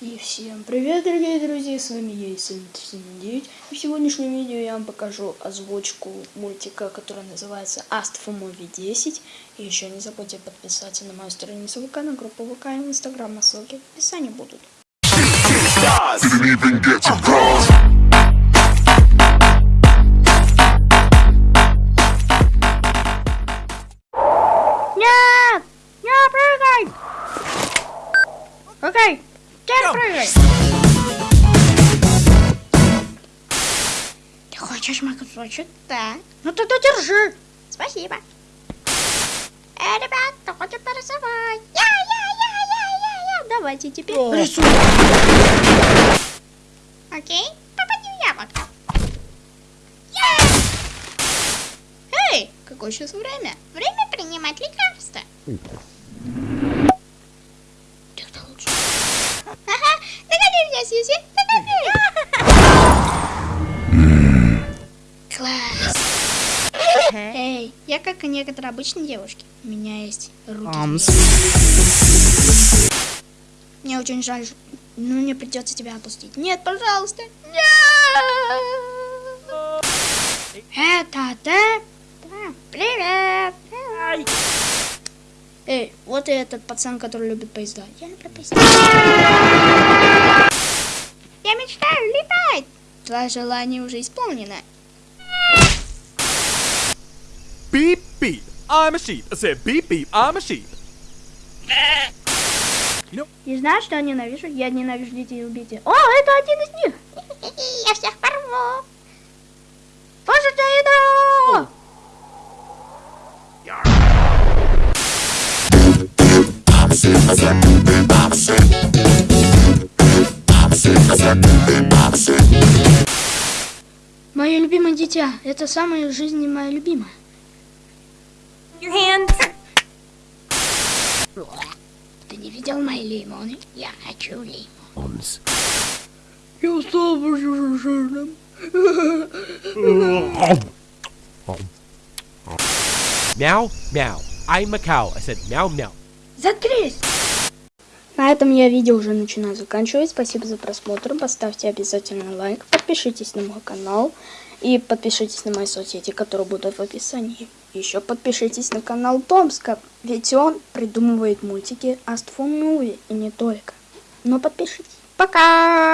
И всем привет, дорогие друзья, с вами я, Исаин9. И в сегодняшнем видео я вам покажу озвучку мультика, который называется Movie 10. И еще не забудьте подписаться на мою страницу ВК, на группу ВК и в а ссылки в описании будут. Нет! Не прыгай! Окей, теперь прыгай! Ты хочешь мой кусочек? Да. Ну тогда держи. Спасибо. Эй, ребят, кто хочет порисовать? Я, я, я, я, я, я. Давайте теперь рисуем. Окей, попади в яблоко. Я! Эй, какое сейчас время? Время принимать лекарства. Эй, я как и некоторые обычные девушки. У меня есть руки. Мне очень жаль, но мне придется тебя отпустить. Нет, пожалуйста. Нет. Это ты? Да. Привет. Эй, вот и этот пацан, который любит поезда. Я люблю поезда. Я мечтаю летать. Твое желание уже исполнено. Beep. I'm a sheep. I said beep beep. I'm a sheep. И знаешь, что я ненавижу? Я ненавижу детей убейте. О, это один из них. Я всех порву. Слушайте еду. Мое любимое дитя. Это самое в жизни мое Ты не видел мои лимоны? Я хочу лимон. Я стал уже жирным. Meow meow. I'm a cow. I said meow meow. Заткнись! На этом я видео уже начинаю заканчивать. Спасибо за просмотр. Поставьте обязательно лайк. Подпишитесь на мой канал. И подпишитесь на мои соцсети, которые будут в описании. Еще подпишитесь на канал Томска. Ведь он придумывает мультики for Movie. И не только. Но подпишитесь. Пока!